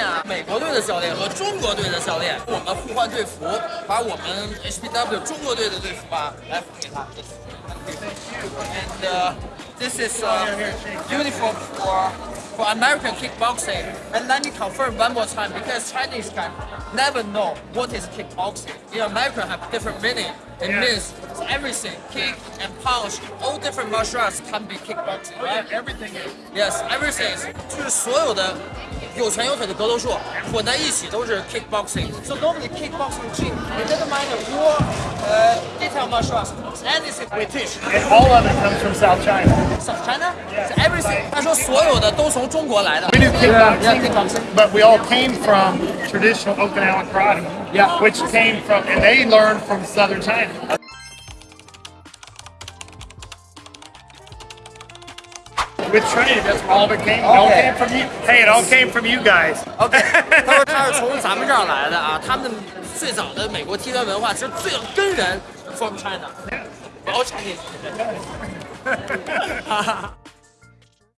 练啊，美国队的教练和中国队的教练，我们互换队服，把我们 HPW 中国队的队服啊来给他。And uh, this is uh, uniform for for American kickboxing. And let me confirm one more time because Chinese can never know what is kickboxing. In America have different meaning. It means everything, kick and punch, all different martial arts can be kickboxing, right? Everything is. Yes, everything. 就是所有的 有拳有腿的格斗术混在一起都是 kickboxing. So normally kickboxing gym, it doesn't matter war, uh, detail martial arts, anything we teach. And all of it comes from South China. South China, so everything. 他说所有的都从中国来的。 We do Yeah, kickboxing, kickboxing. but we all came from traditional Okinawa karate. Yeah. Which came from, and they learned from Southern China. With training, that's where all of it came. It all Okay. came from you. Hey, it all came from you guys. OK，他说他是从咱们这儿来的啊，他们最早的美国踢拳文化其实最根源 from China，all Chinese。